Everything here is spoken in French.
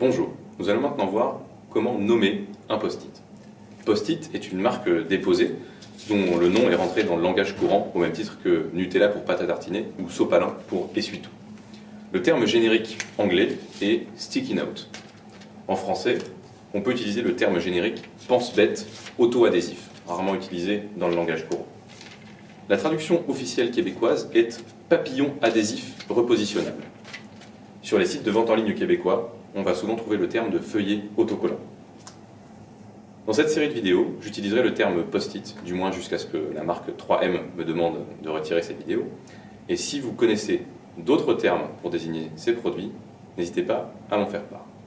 Bonjour, nous allons maintenant voir comment nommer un post-it. Post-it est une marque déposée dont le nom est rentré dans le langage courant au même titre que Nutella pour pâte à tartiner ou sopalin pour essuie-tout. Le terme générique anglais est sticky note. En français, on peut utiliser le terme générique pense-bête auto-adhésif, rarement utilisé dans le langage courant. La traduction officielle québécoise est papillon adhésif repositionnable. Sur les sites de vente en ligne québécois, on va souvent trouver le terme de feuillet autocollant. Dans cette série de vidéos, j'utiliserai le terme post-it, du moins jusqu'à ce que la marque 3M me demande de retirer cette vidéo. Et si vous connaissez d'autres termes pour désigner ces produits, n'hésitez pas à m'en faire part.